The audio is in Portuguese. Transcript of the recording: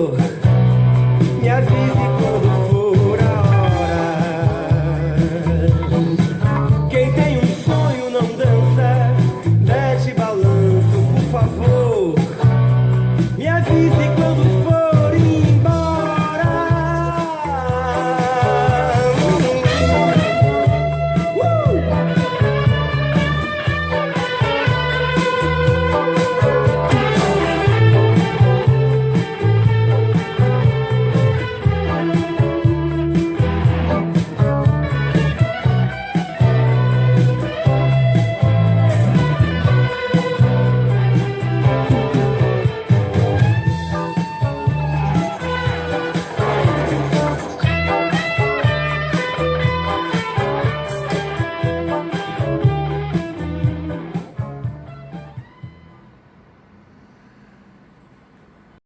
Me avise quando for a hora. Quem tem um sonho não dança. Deste balanço, por favor. Me avise quando for embora. Uh!